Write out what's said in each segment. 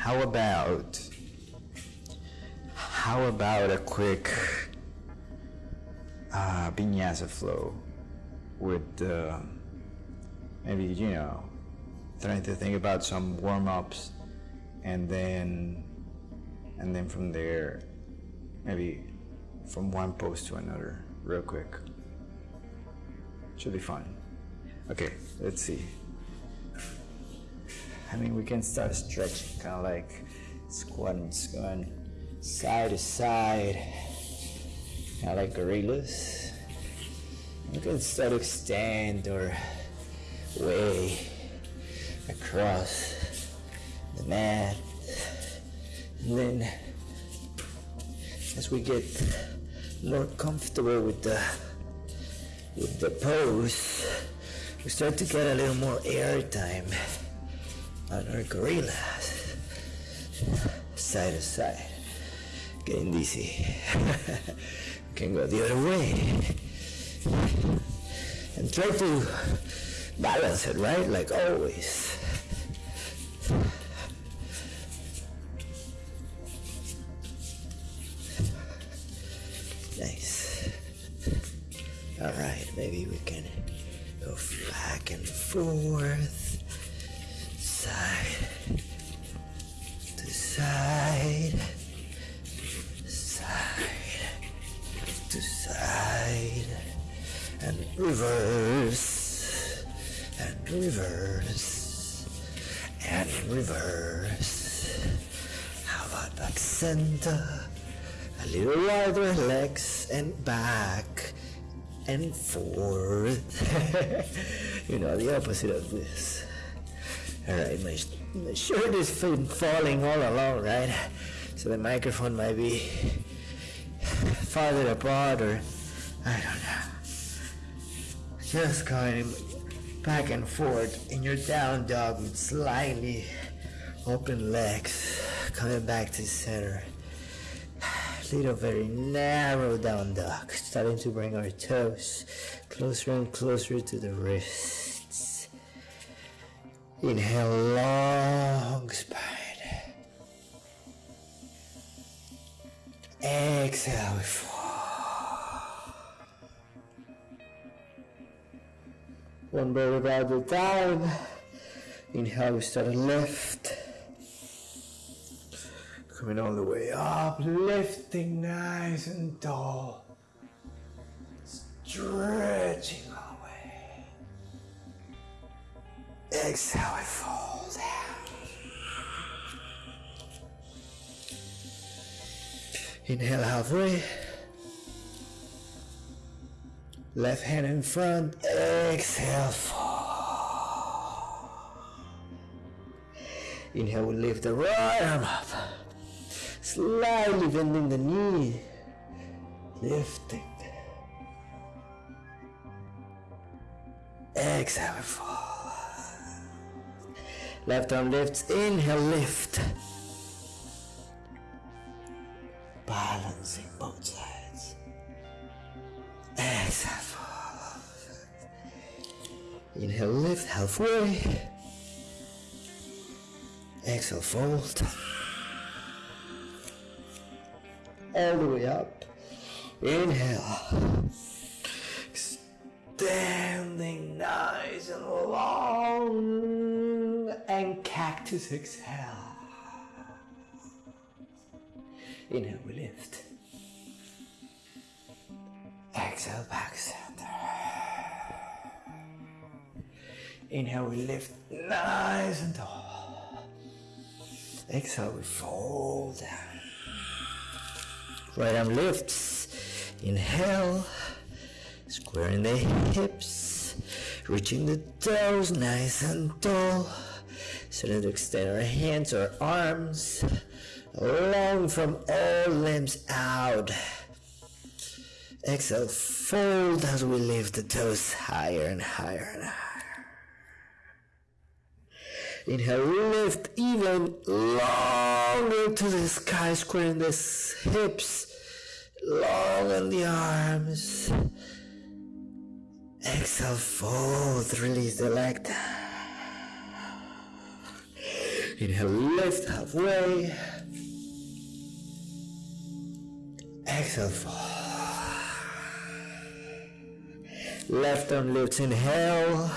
how about how about a quick uh, vinyasa flow with uh, maybe you know trying to think about some warm-ups and then and then from there maybe from one pose to another real quick. Should be fun. Okay let's see I mean we can start stretching kind of like squatting going side to side kind of like gorillas. We can start extend or way across the mat. And then as we get more comfortable with the with the pose we start to get a little more air time on our gorillas side to side. Getting dizzy we can go the other way. And try to balance it right? Like always opposite of this. Alright, my, my shirt is falling all along, right? So the microphone might be farther apart or I don't know. Just going back and forth in your down dog with slightly open legs coming back to center little very narrow down dog starting to bring our toes closer and closer to the wrists inhale long spine exhale we fall. One at a time. Inhale we start lift. Coming all the way up, lifting nice and tall. Stretching Exhale, we fall down. Inhale halfway. Left hand in front. Exhale, fall. Inhale, we lift the right arm up slightly bending the knee, lifting. Exhale, fall. Left arm lifts, inhale, lift. Balancing both sides. Exhale, fall. Inhale, lift halfway. Exhale, fold all the way up. Inhale. Standing nice and long. And cactus exhale. Inhale, we lift. Exhale, back center. Inhale, we lift nice and tall. Exhale, we fold down. Right arm lifts. Inhale. Squaring the hips. Reaching the toes nice and tall. Starting to extend our hands or arms. Long from all limbs out. Exhale, fold as we lift the toes higher and higher and higher. Inhale, lift even longer to the sky, squaring the hips, long on the arms. Exhale, fold, release the leg down. Inhale, lift halfway. Exhale, fall. Left arm lifts, inhale.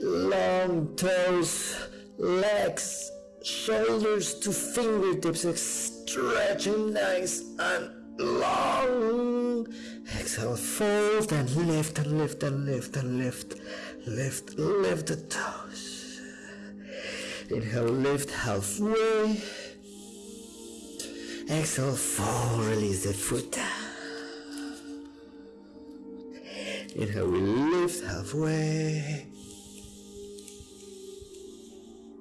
Long toes, legs, shoulders to fingertips, stretching nice and long. Exhale, fold and lift and lift and lift and lift. Lift, lift the toes. Inhale, lift halfway. Exhale, fall, release the foot. Inhale, we lift halfway.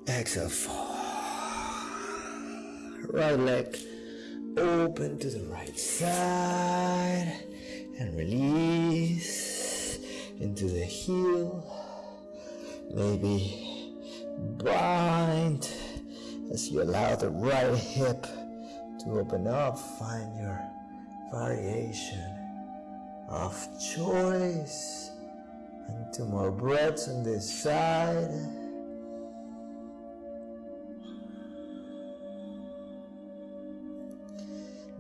Exhale, fall. Right leg open to the right side and release into the heel. Maybe bind as you allow the right hip to open up. Find your variation of choice. And two more breaths on this side.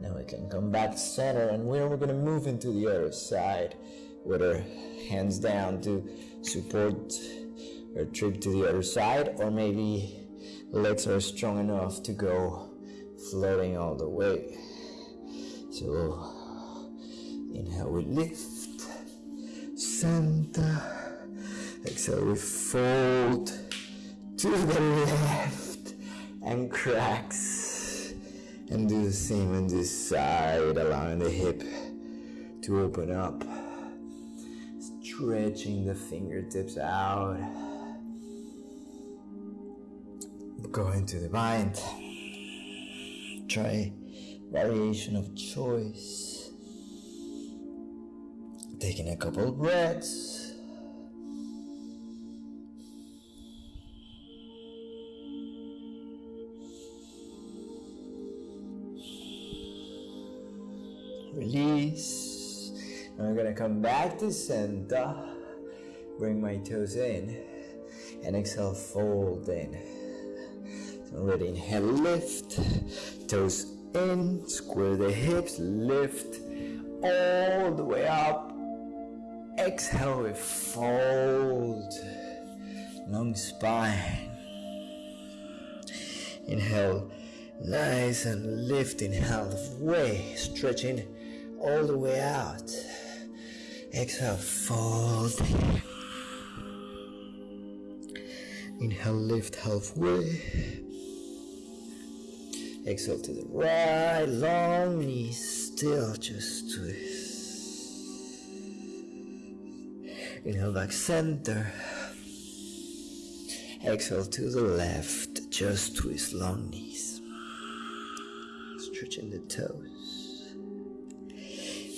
Now we can come back to center and we're gonna move into the other side with our hands down to support our trip to the other side or maybe legs are strong enough to go floating all the way. So inhale we lift, center, exhale we fold to the left and cracks and do the same on this side, allowing the hip to open up. Stretching the fingertips out. Going to the bind. Try variation of choice. Taking a couple of breaths. Release. I'm gonna come back to center. Bring my toes in. And exhale, fold in. Ready, inhale, lift. Toes in, square the hips, lift all the way up. Exhale, we fold. Long spine. Inhale, nice and lifting halfway, stretching all the way out. Exhale, fold. Inhale, lift halfway. Exhale to the right, long knees, still just twist. Inhale back center. Exhale to the left, just twist long knees. Stretching the toes.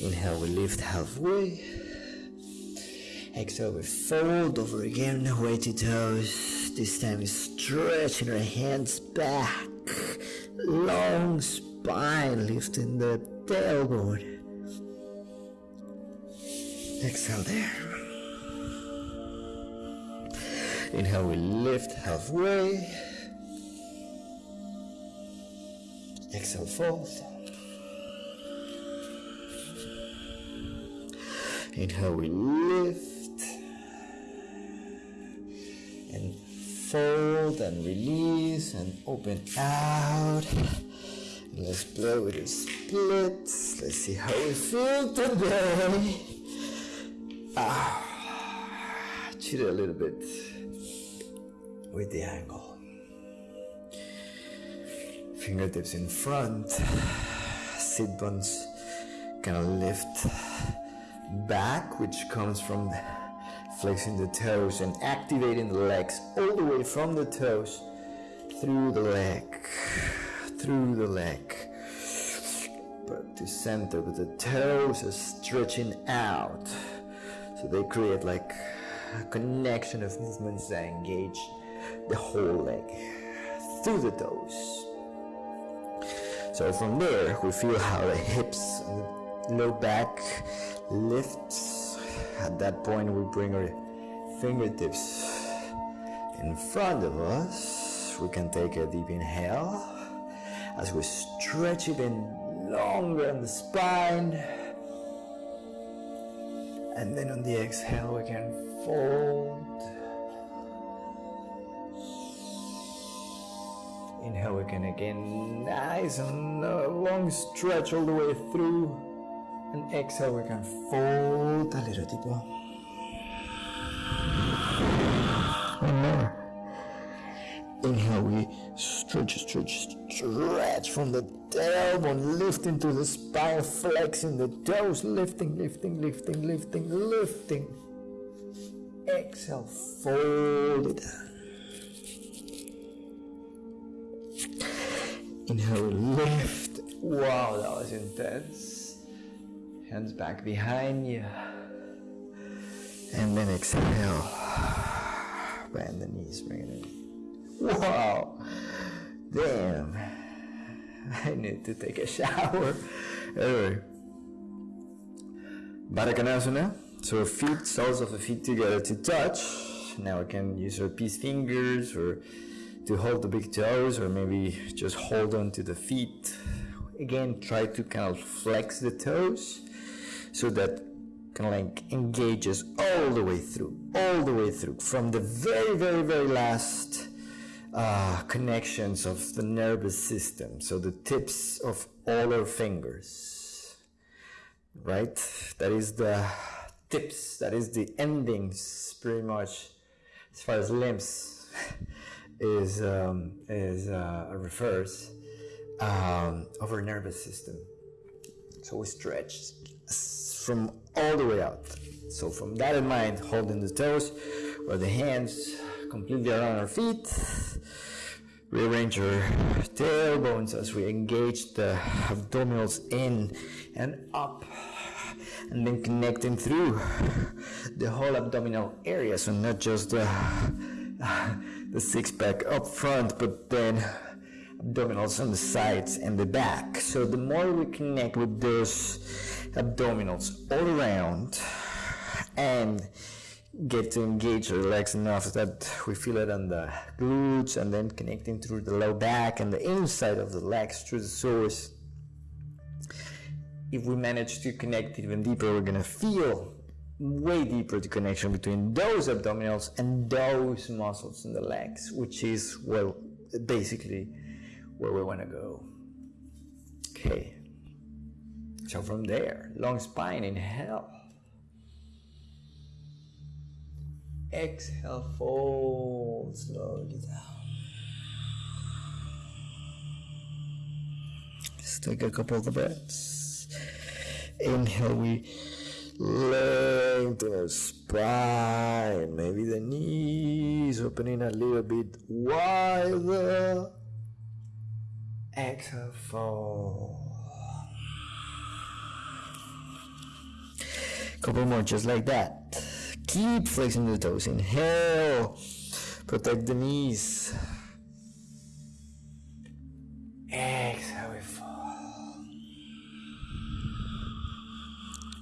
Inhale, we lift halfway. Exhale, we fold over again, weighted toes. This time we stretching our hands back. Long spine, lifting the tailbone. Exhale there. Inhale, we lift halfway. Exhale, fold. Inhale, we lift fold and release and open out. Let's play with the splits. Let's see how we feel today. Ah, cheat a little bit with the angle. Fingertips in front, sit bones kind of lift back, which comes from flexing the toes and activating the legs all the way from the toes through the leg, through the leg, but to center. But the toes are stretching out, so they create like a connection of movements that engage the whole leg through the toes. So from there, we feel how the hips and low back lifts. At that point, we bring our fingertips in front of us. We can take a deep inhale as we stretch it in longer on the spine. And then on the exhale, we can fold. Inhale, we can again nice and uh, long stretch all the way through. And exhale, we can fold a little deeper. One more. Inhale, we stretch, stretch, stretch from the tailbone, lifting to the spine, flexing the toes, lifting, lifting, lifting, lifting, lifting. Exhale, fold it. Inhale, lift. Wow, that was intense. Hands back behind you. And then exhale. Bend the knees, bring it in. Wow. Damn. I need to take a shower. Anyway. Baddha Konasana. So feet, soles of the feet together to touch. Now we can use our peace fingers or to hold the big toes or maybe just hold on to the feet. Again, try to kind of flex the toes so that kind of like engages all the way through, all the way through from the very, very, very last uh, connections of the nervous system. So the tips of all our fingers, right? That is the tips, that is the endings pretty much as far as limbs. is um, is uh, refers um, of our nervous system. So we stretch from all the way out. So from that in mind, holding the toes or the hands completely around our feet. Rearrange our tailbones as we engage the abdominals in and up and then connecting through the whole abdominal area so not just the the six pack up front, but then abdominals on the sides and the back. So the more we connect with those abdominals all around and get to engage legs enough that we feel it on the glutes and then connecting through the low back and the inside of the legs through the soles. If we manage to connect even deeper, we're gonna feel way deeper the connection between those abdominals and those muscles in the legs, which is well basically where we want to go. Okay. So from there, long spine, inhale. Exhale, fold slowly down. Just take a couple of breaths. Inhale, we lengthen our spine, maybe the knees opening a little bit wider. Exhale, fall. Couple more, just like that. Keep flexing the toes. Inhale, protect the knees. Exhale, we fall.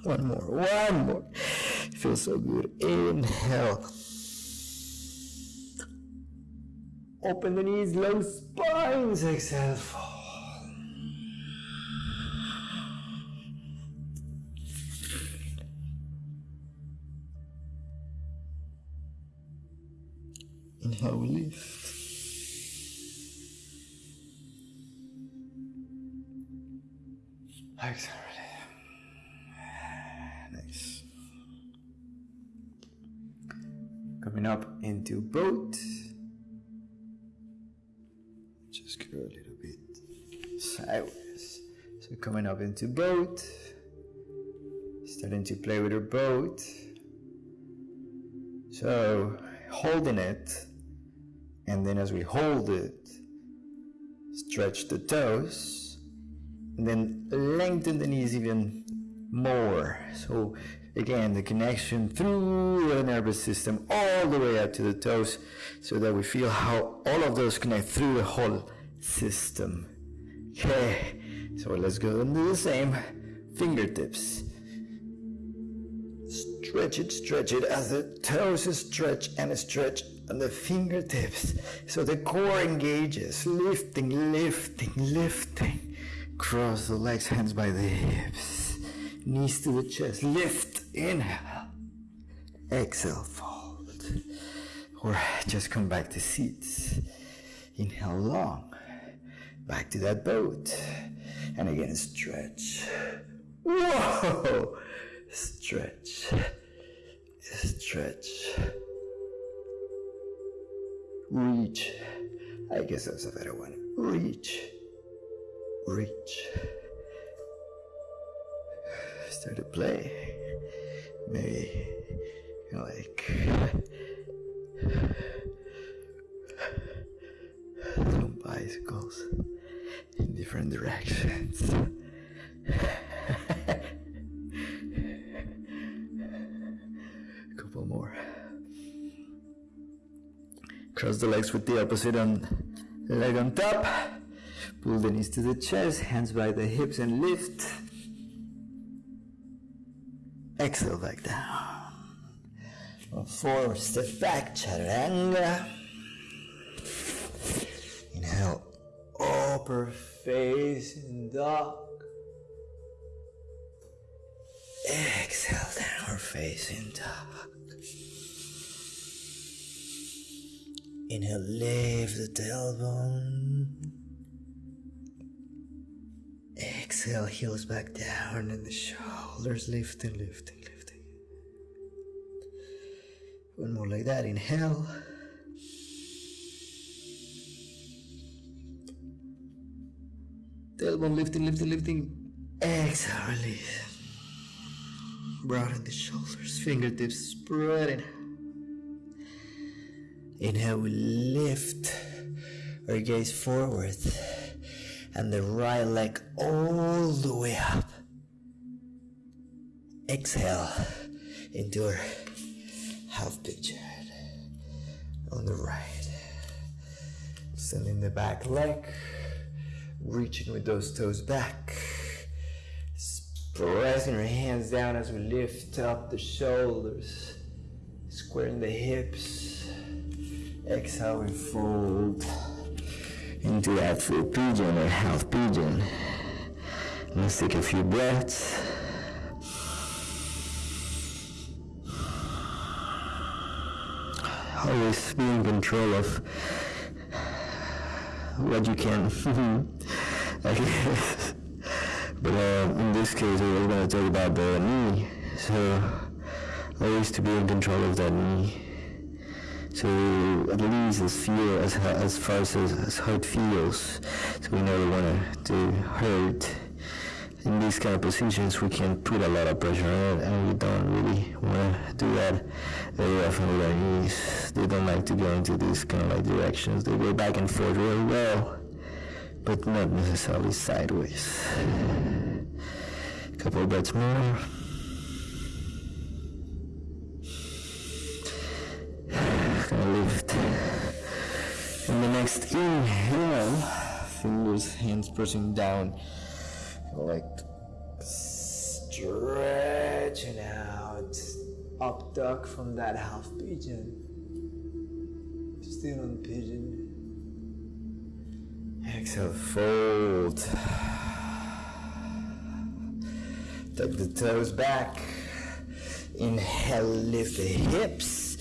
One more, one more. Feels so good. Inhale. Open the knees, low spines. Exhale, fall. Up into boat. Starting to play with our boat. So holding it, and then as we hold it, stretch the toes, and then lengthen the knees even more. So again, the connection through the nervous system all the way up to the toes so that we feel how all of those connect through the whole system. Okay, so let's go and do the same. Fingertips. Stretch it, stretch it as the toes stretch and stretch and the fingertips so the core engages, lifting, lifting, lifting. Cross the legs, hands by the hips, knees to the chest, lift, inhale, exhale, fold. Or just come back to seats. Inhale long, back to that boat, and again stretch. Whoa! Stretch, stretch reach. I guess that's a better one. Reach, reach. Start to play. Maybe like little bicycles different directions. A couple more. Cross the legs with the opposite on leg on top. Pull the knees to the chest, hands by the hips and lift. Exhale back down. Forward, step back, chaturanga. Inhale, oh, upper facing dog. Exhale, down, downward facing dog. Inhale, lift the tailbone. Exhale, heels back down and the shoulders lifting, lifting, lifting. One more like that. Inhale. Tailbone lifting, lifting, lifting. Exhale, release. Broaden the shoulders, fingertips spreading. Inhale, we lift our gaze forward and the right leg all the way up. Exhale into half pigeon on the right. Sending the back leg, reaching with those toes back. Pressing our hands down as we lift up the shoulders, squaring the hips. Exhale, we fold into that full pigeon or half pigeon. Let's take a few breaths. Always be in control of what you can. I. But uh, in this case, we're going to talk about the knee. So, always to be in control of that knee. So at least as feel as as far as as hurt feels, so we never want to hurt. In these kind of positions, we can put a lot of pressure on it, and we don't really want to do that very often with our knees. They don't like to go into these kind of like directions. They go back and forth really well, but not necessarily sideways. Couple breaths more. Gonna lift. And the next inhale, fingers, hands pressing down, like stretching out, up dog from that half pigeon. Still on pigeon. Fold. Tuck the toes back. Inhale, lift the hips.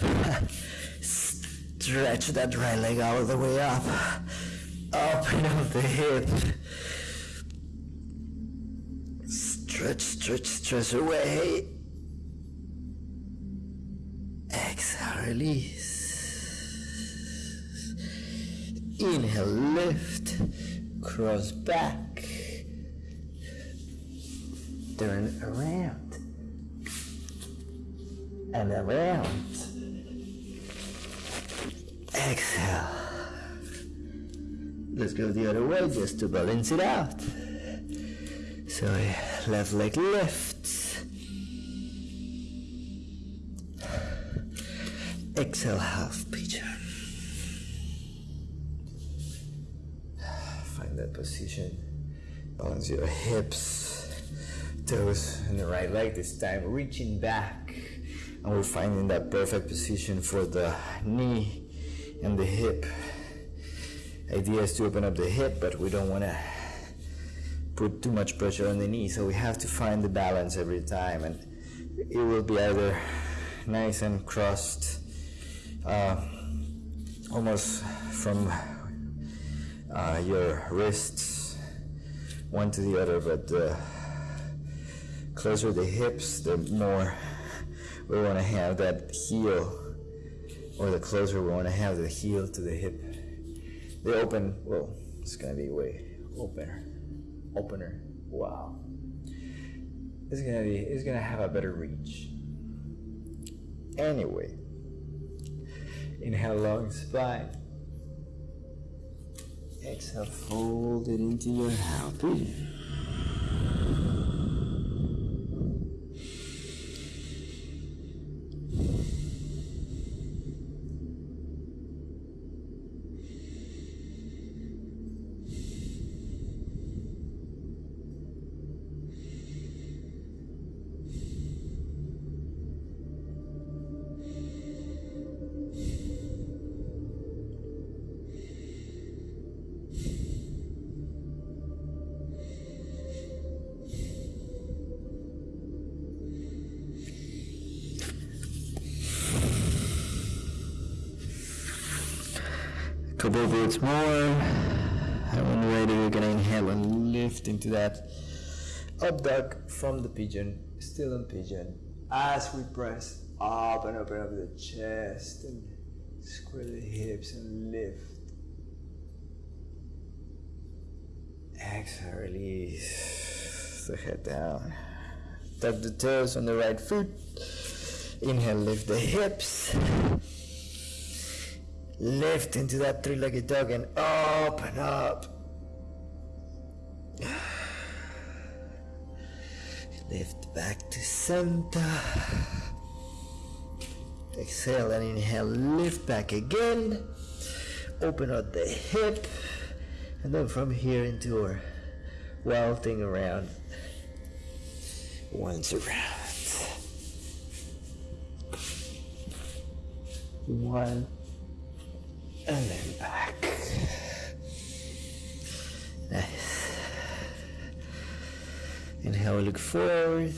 Stretch that right leg all the way up. Open up the hip. Stretch, stretch, stretch away. Exhale, release. Inhale, lift. Cross back. Turn around. And around. Exhale. Let's go the other way just to balance it out. So left leg lifts. Exhale, half position. Balance your hips, toes, and the right leg this time. Reaching back, and we're finding that perfect position for the knee and the hip. Idea is to open up the hip, but we don't want to put too much pressure on the knee, so we have to find the balance every time, and it will be either nice and crossed, uh, almost from uh, your wrists one to the other, but the closer the hips, the more we want to have that heel, or the closer we want to have the heel to the hip. The open, well, it's gonna be way opener, opener. Wow, it's gonna be, it's gonna have a better reach. Anyway, inhale long spine. Exhale, fold it into your happy. Couple breaths more. And when you're ready, you're gonna inhale and lift into that up dog from the pigeon, still in pigeon. As we press up and open up the chest and square the hips and lift. Exhale, release the head down. Tuck the toes on the right foot. Inhale, lift the hips. Lift into that three-legged dog and open up. Lift back to center. Exhale and inhale, lift back again. Open up the hip. And then from here into our wild around. Once around. One and then back. Nice. Inhale, look forward.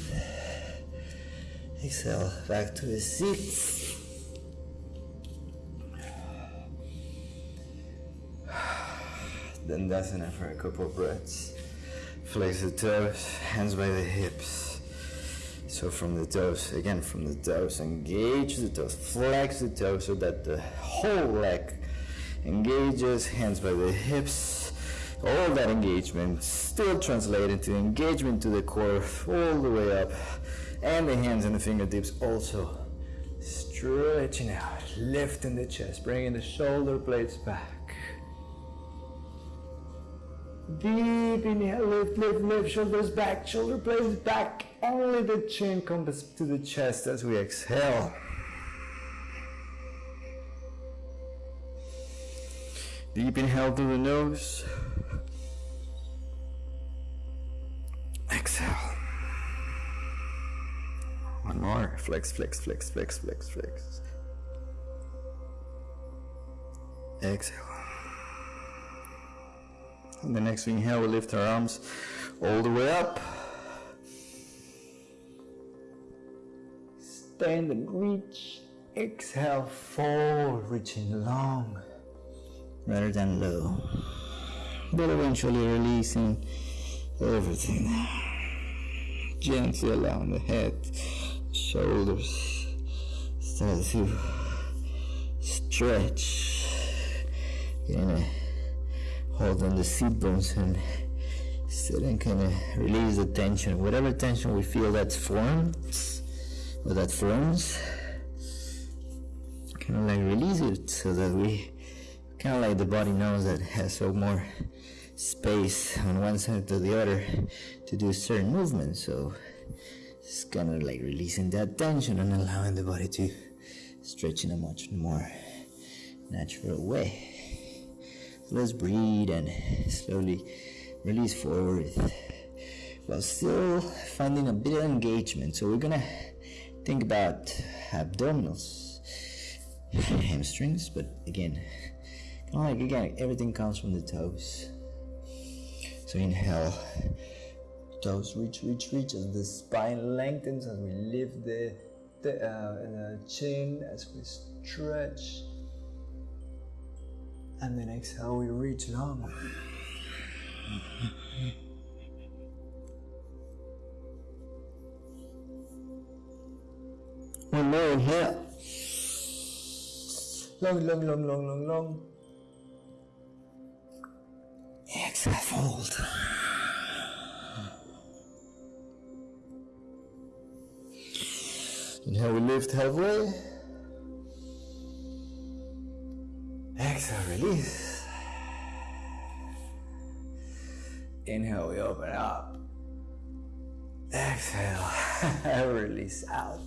Exhale, back to the seat. Then that's enough for a couple of breaths. Flex the toes, hands by the hips. So from the toes, again from the toes, engage the toes, flex the toes so that the whole leg engages, hands by the hips. All that engagement still translate into engagement to the core all the way up. And the hands and the fingertips also stretching out, lifting the chest, bringing the shoulder blades back. Deep inhale, lift, lift, lift, shoulders back, shoulder blades back. Only the chin comes to the chest as we exhale. Deep inhale through the nose. Exhale. One more. Flex, flex, flex, flex, flex, flex. Exhale. The next inhale, we lift our arms all the way up. Stand and reach. Exhale, forward, reaching long rather than low. But eventually releasing everything. Gently along the head, shoulders start to stretch. You're gonna hold on the seat bones and sit and kind of release the tension. Whatever tension we feel that forms or that forms, kind of like release it so that we kind of like the body knows that it has so more space on one side to the other to do certain movements so it's kind of like releasing that tension and allowing the body to stretch in a much more natural way. So let's breathe and slowly release forward while still finding a bit of engagement. So we're gonna think about abdominals, hamstrings, but again, of like again, everything comes from the toes. So inhale, toes reach, reach, reach as the spine lengthens as we lift the, the, uh, the chin as we stretch. And then exhale, we reach long. One more inhale. Long, long, long, long, long, long. Fold. Inhale, we lift halfway. Exhale, release. Inhale, we open up. Exhale, release out.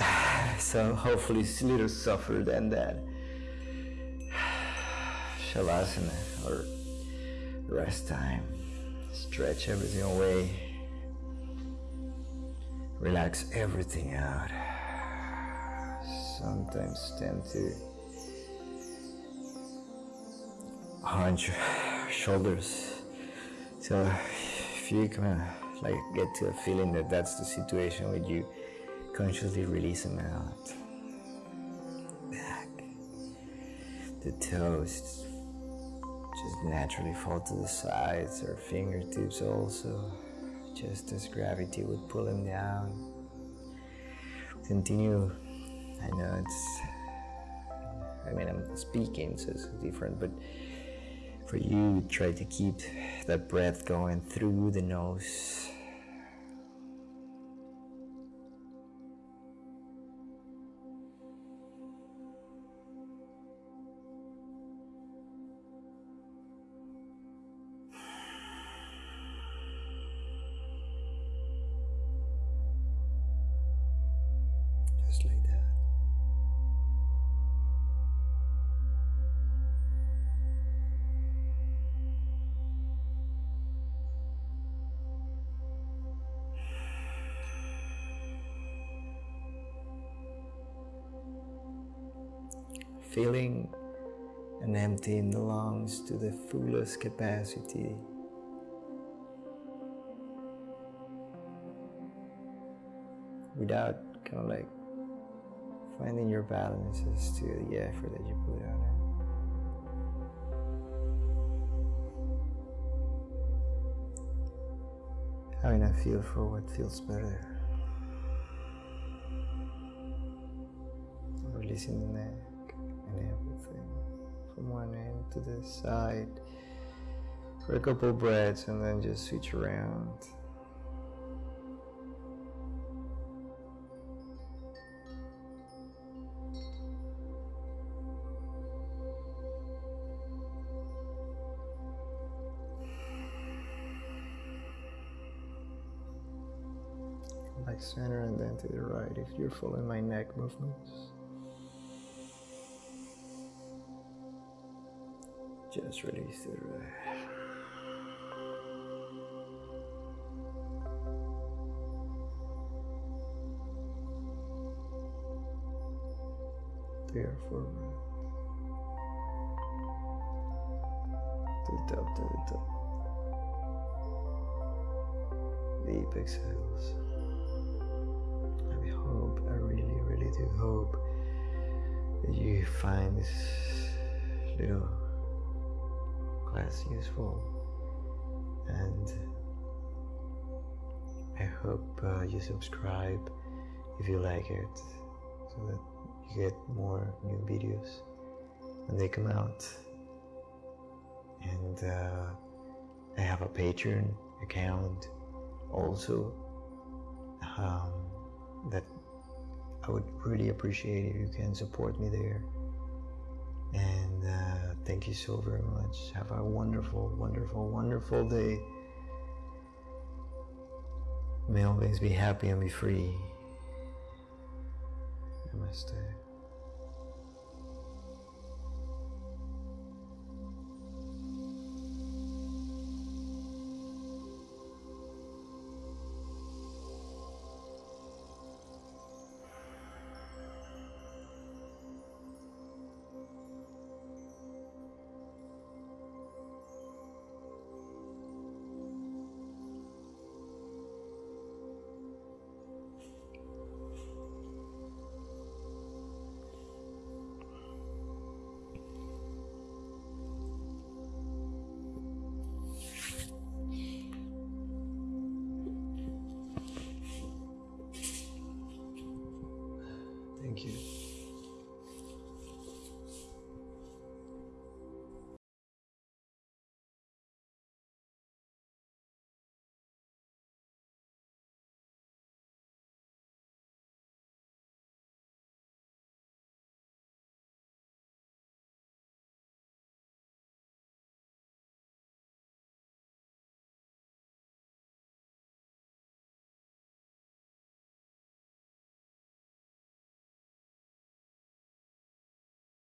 So hopefully it's a little softer than that. Shavasana or rest time. Stretch everything away. Relax everything out. Sometimes tend to hunch shoulders. So if you kind of like get to a feeling that that's the situation with you, consciously release them out. Back. The toes just naturally fall to the sides or fingertips also, just as gravity would pull them down. Continue. I know it's, I mean, I'm speaking, so it's different, but for you, try to keep that breath going through the nose filling and emptying the lungs to the fullest capacity. Without kind of like finding your balances to the effort that you put on it. Having a feel for what feels better. Releasing the everything from one end to the side for a couple breaths and then just switch around. back center and then to the right if you're following my neck movements. Just release the there forward to the top, to the top. Deep exhales. I hope, I really, really do hope that you find this little class useful. And I hope uh, you subscribe if you like it so that you get more new videos when they come out. And uh, I have a Patreon account also um, that I would really appreciate if you can support me there. And thank you so very much. Have a wonderful, wonderful, wonderful day. May always be happy and be free. Namaste.